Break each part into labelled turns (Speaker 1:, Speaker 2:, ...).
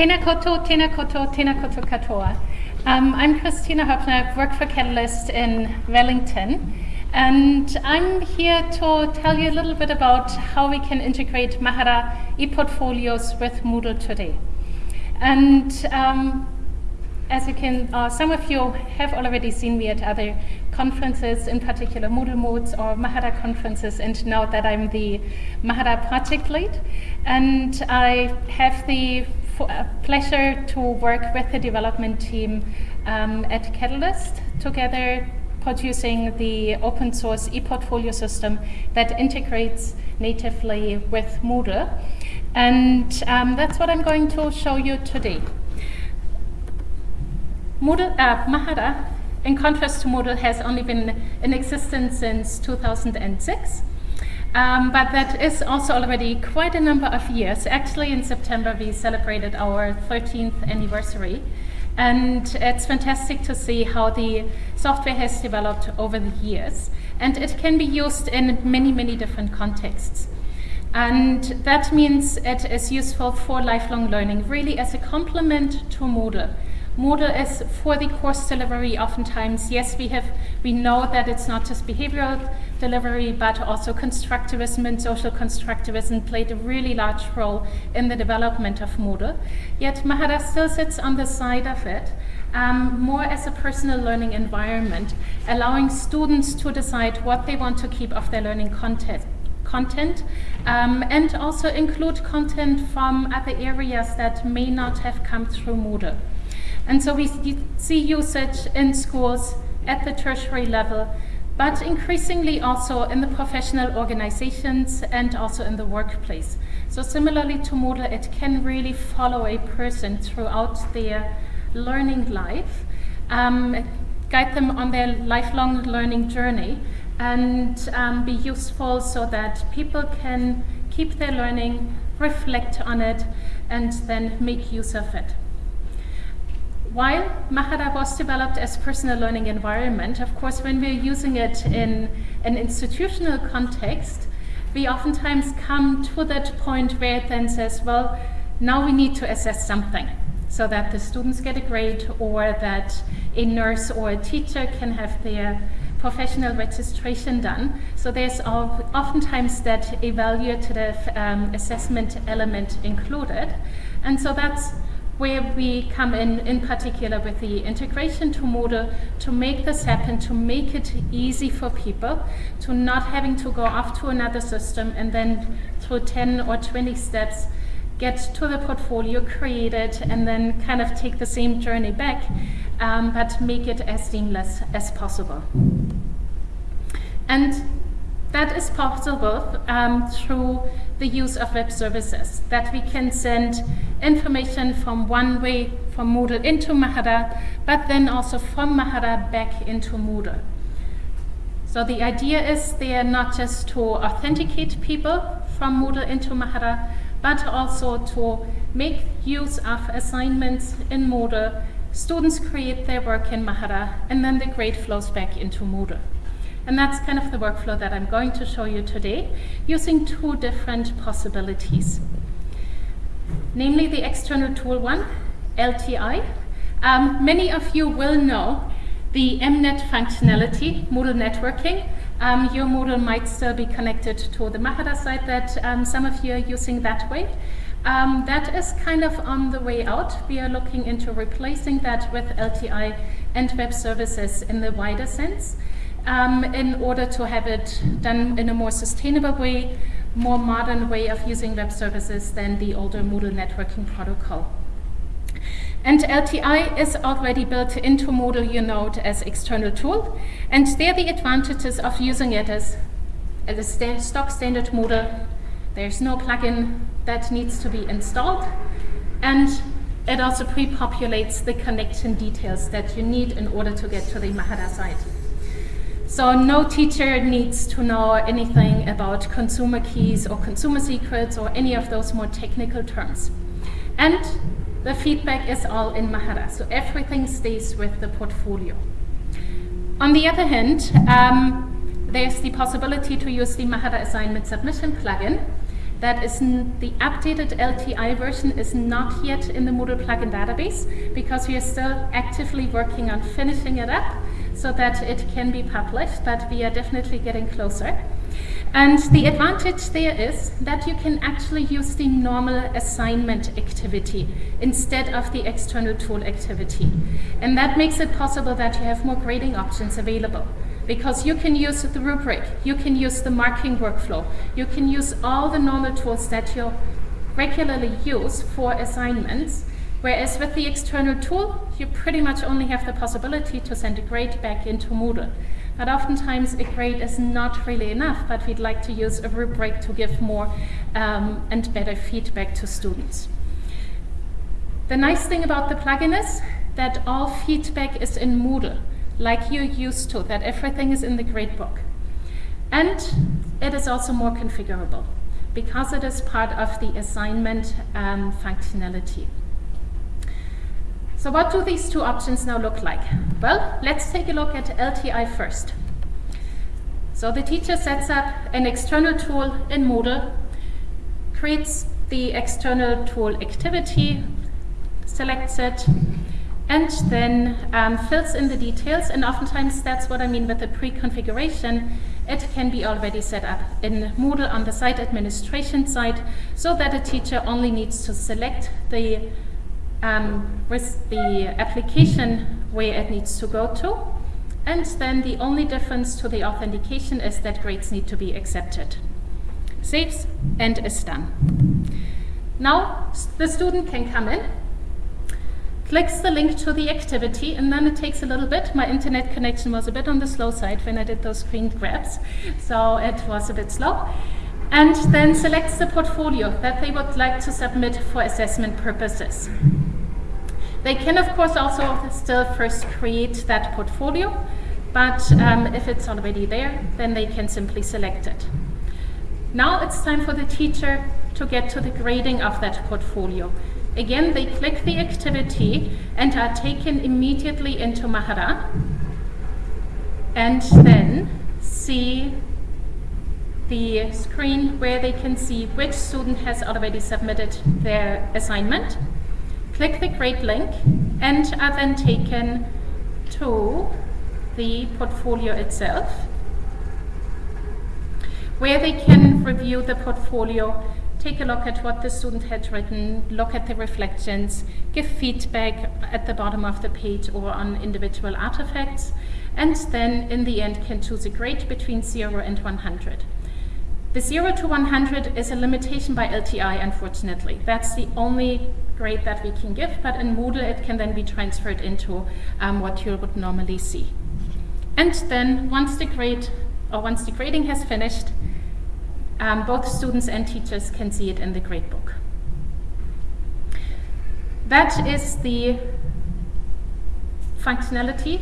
Speaker 1: Tēnā koto, tēnā koto, tēnā koto katoa. Um, I'm Kristina Hoeppner, work for Catalyst in Wellington, and I'm here to tell you a little bit about how we can integrate Mahara e-portfolios with Moodle today. And um, as you can, uh, some of you have already seen me at other conferences, in particular Moodle Moots or Mahara conferences, and know that I'm the Mahara project lead. And I have the pleasure to work with the development team um, at Catalyst, together producing the open source ePortfolio system that integrates natively with Moodle. And um, that's what I'm going to show you today. Moodle, uh, Mahara, in contrast to Moodle, has only been in existence since 2006. Um, but that is also already quite a number of years. Actually, in September, we celebrated our 13th anniversary. And it's fantastic to see how the software has developed over the years. And it can be used in many, many different contexts. And that means it is useful for lifelong learning, really as a complement to Moodle. Moodle is for the course delivery oftentimes, yes, we have we know that it's not just behavioral delivery, but also constructivism and social constructivism played a really large role in the development of Moodle. Yet Mahara still sits on the side of it, um, more as a personal learning environment, allowing students to decide what they want to keep of their learning content content um, and also include content from other areas that may not have come through Moodle. And so we see usage in schools at the tertiary level, but increasingly also in the professional organizations and also in the workplace. So similarly to Moodle, it can really follow a person throughout their learning life, um, guide them on their lifelong learning journey, and um, be useful so that people can keep their learning, reflect on it, and then make use of it. While Mahara was developed as personal learning environment, of course, when we're using it in an institutional context, we oftentimes come to that point where it then says, well, now we need to assess something so that the students get a grade or that a nurse or a teacher can have their professional registration done. So there's oftentimes that evaluative um, assessment element included. And so that's where we come in, in particular with the integration to Moodle to make this happen, to make it easy for people, to not having to go off to another system and then through 10 or 20 steps get to the portfolio, create it, and then kind of take the same journey back, um, but make it as seamless as possible. And that is possible um, through the use of web services, that we can send information from one way from Moodle into Mahara, but then also from Mahara back into Moodle. So the idea is there not just to authenticate people from Moodle into Mahara, but also to make use of assignments in Moodle. Students create their work in Mahara, and then the grade flows back into Moodle. And that's kind of the workflow that I'm going to show you today using two different possibilities. Namely the external tool one, LTI. Um, many of you will know the MNet functionality, Moodle networking. Um, your Moodle might still be connected to the Mahara site that um, some of you are using that way. Um, that is kind of on the way out. We are looking into replacing that with LTI and web services in the wider sense um, in order to have it done in a more sustainable way, more modern way of using web services than the older Moodle networking protocol. And LTI is already built into Moodle you know, as external tool. And there the advantages of using it as, as a st stock standard Moodle. There's no plugin that needs to be installed. And it also pre-populates the connection details that you need in order to get to the Mahara site. So no teacher needs to know anything about consumer keys or consumer secrets or any of those more technical terms. And the feedback is all in Mahara, so everything stays with the portfolio. On the other hand, um, there's the possibility to use the Mahara assignment submission plugin. that is the updated LTI version is not yet in the Moodle plugin database because we are still actively working on finishing it up so that it can be published, but we are definitely getting closer. And the advantage there is that you can actually use the normal assignment activity instead of the external tool activity. And that makes it possible that you have more grading options available because you can use the rubric, you can use the marking workflow, you can use all the normal tools that you regularly use for assignments, whereas with the external tool, you pretty much only have the possibility to send a grade back into Moodle. But oftentimes a grade is not really enough, but we'd like to use a rubric to give more um, and better feedback to students. The nice thing about the plugin is that all feedback is in Moodle like you're used to, that everything is in the gradebook. And it is also more configurable because it is part of the assignment um, functionality. So what do these two options now look like? Well, let's take a look at LTI first. So the teacher sets up an external tool in Moodle, creates the external tool activity, selects it, and then um, fills in the details. And oftentimes that's what I mean with the pre-configuration. It can be already set up in Moodle on the site administration side so that a teacher only needs to select the, um, with the application where it needs to go to. And then the only difference to the authentication is that grades need to be accepted. Saves and is done. Now the student can come in clicks the link to the activity, and then it takes a little bit. My internet connection was a bit on the slow side when I did those screen grabs, so it was a bit slow. And then selects the portfolio that they would like to submit for assessment purposes. They can, of course, also still first create that portfolio, but um, if it's already there, then they can simply select it. Now it's time for the teacher to get to the grading of that portfolio. Again, they click the activity and are taken immediately into Mahara and then see the screen where they can see which student has already submitted their assignment. Click the grade link and are then taken to the portfolio itself where they can review the portfolio take a look at what the student had written, look at the reflections, give feedback at the bottom of the page or on individual artifacts, and then in the end can choose a grade between 0 and 100. The 0 to 100 is a limitation by LTI, unfortunately. That's the only grade that we can give, but in Moodle it can then be transferred into um, what you would normally see. And then once the grade, or once the grading has finished, um, both students and teachers can see it in the gradebook. That is the functionality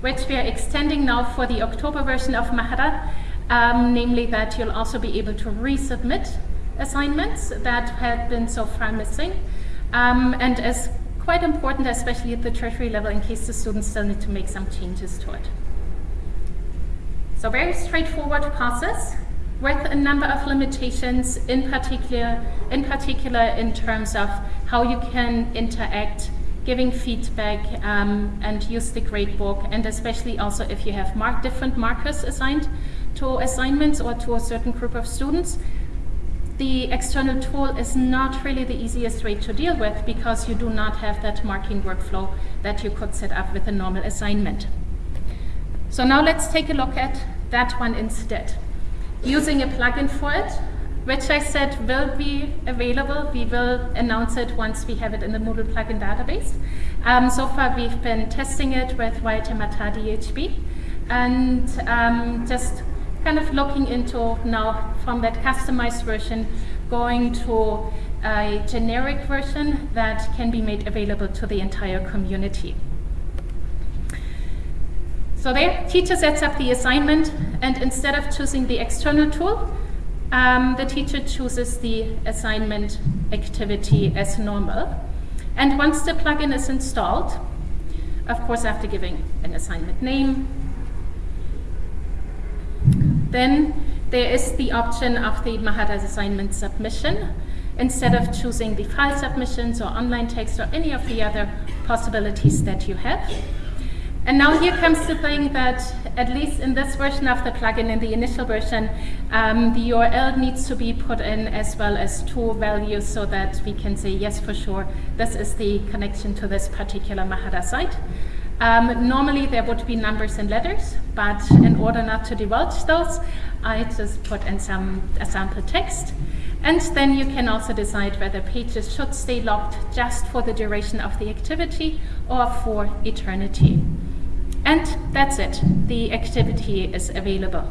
Speaker 1: which we are extending now for the October version of Mahara, um, namely that you'll also be able to resubmit assignments that had been so far missing, um, and is quite important, especially at the tertiary level, in case the students still need to make some changes to it. So very straightforward process with a number of limitations, in particular, in particular in terms of how you can interact, giving feedback, um, and use the gradebook, and especially also if you have mark different markers assigned to assignments or to a certain group of students. The external tool is not really the easiest way to deal with because you do not have that marking workflow that you could set up with a normal assignment. So now let's take a look at that one instead using a plugin for it, which I said will be available. We will announce it once we have it in the Moodle plugin database. Um, so far we've been testing it with Waitemata DHB and um, just kind of looking into now from that customized version going to a generic version that can be made available to the entire community. So there, teacher sets up the assignment, and instead of choosing the external tool, um, the teacher chooses the assignment activity as normal. And once the plugin is installed, of course after giving an assignment name, then there is the option of the Mahara assignment submission instead of choosing the file submissions or online text or any of the other possibilities that you have. And now here comes the thing that, at least in this version of the plugin, in the initial version, um, the URL needs to be put in as well as two values so that we can say, yes, for sure, this is the connection to this particular Mahara site. Um, normally there would be numbers and letters, but in order not to divulge those, I just put in some a sample text. And then you can also decide whether pages should stay locked just for the duration of the activity or for eternity. And that's it. The activity is available.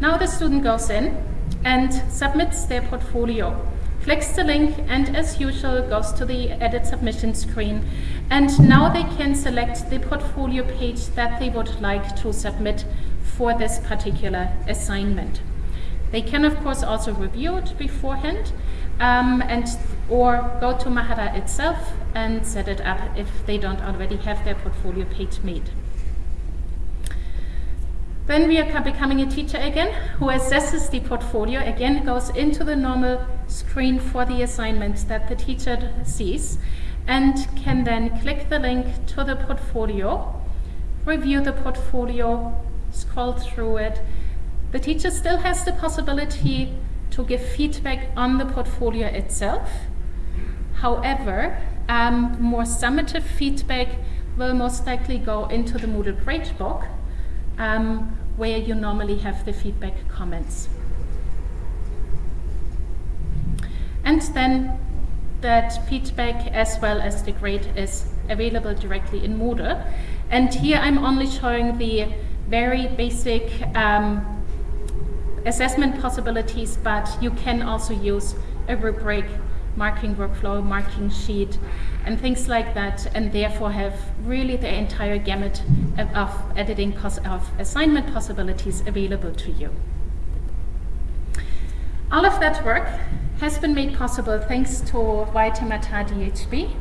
Speaker 1: Now the student goes in and submits their portfolio, clicks the link, and as usual goes to the edit submission screen. And now they can select the portfolio page that they would like to submit for this particular assignment. They can of course also review it beforehand um, and or go to Mahara itself and set it up if they don't already have their portfolio page made. Then we are becoming a teacher again, who assesses the portfolio, again goes into the normal screen for the assignments that the teacher sees, and can then click the link to the portfolio, review the portfolio, scroll through it. The teacher still has the possibility to give feedback on the portfolio itself. However, um, more summative feedback will most likely go into the Moodle Gradebook, um, where you normally have the feedback comments. And then that feedback as well as the grade is available directly in Moodle. And here I'm only showing the very basic um, assessment possibilities, but you can also use a rubric, marking workflow, marking sheet, and things like that, and therefore have really the entire gamut of, of editing of assignment possibilities available to you. All of that work has been made possible thanks to Waitemata DHB,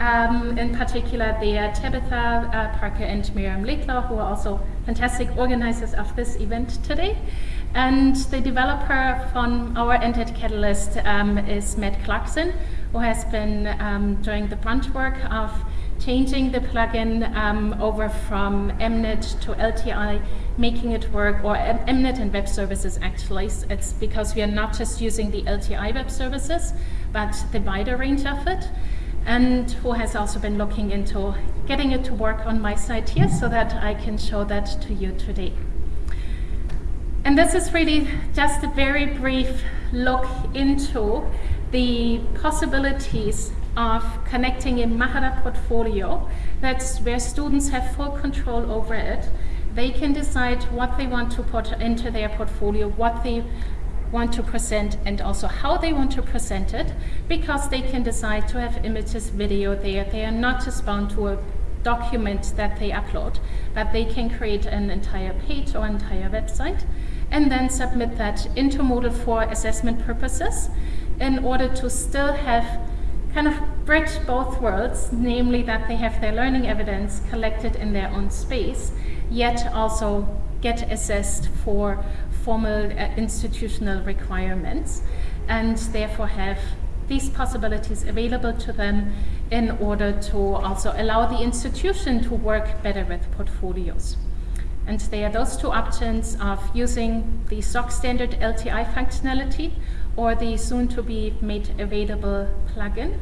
Speaker 1: um, in particular, there Tabitha uh, Parker and Miriam Laidlaw, who are also fantastic organizers of this event today. And the developer from our Ended Catalyst um, is Matt Clarkson, who has been um, doing the brunt work of changing the plugin um, over from MNet to LTI, making it work, or MNet and web services actually. It's because we are not just using the LTI web services, but the wider range of it and who has also been looking into getting it to work on my site here so that I can show that to you today. And this is really just a very brief look into the possibilities of connecting a Mahara portfolio. That's where students have full control over it. They can decide what they want to put into their portfolio, what they want to present and also how they want to present it because they can decide to have images, video there. They are not just bound to a document that they upload, but they can create an entire page or entire website and then submit that into Moodle for assessment purposes in order to still have kind of bridge both worlds, namely that they have their learning evidence collected in their own space, yet also get assessed for formal uh, institutional requirements and therefore have these possibilities available to them in order to also allow the institution to work better with portfolios. And there are those two options of using the SOC standard LTI functionality or the soon to be made available plugin.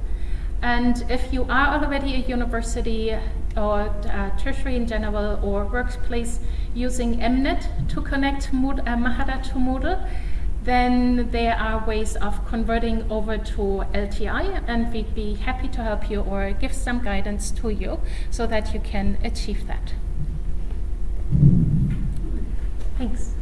Speaker 1: And if you are already a university or uh, tertiary in general or workplace using MNet to connect Mood, uh, Mahara to Moodle, then there are ways of converting over to LTI and we'd be happy to help you or give some guidance to you so that you can achieve that. Thanks.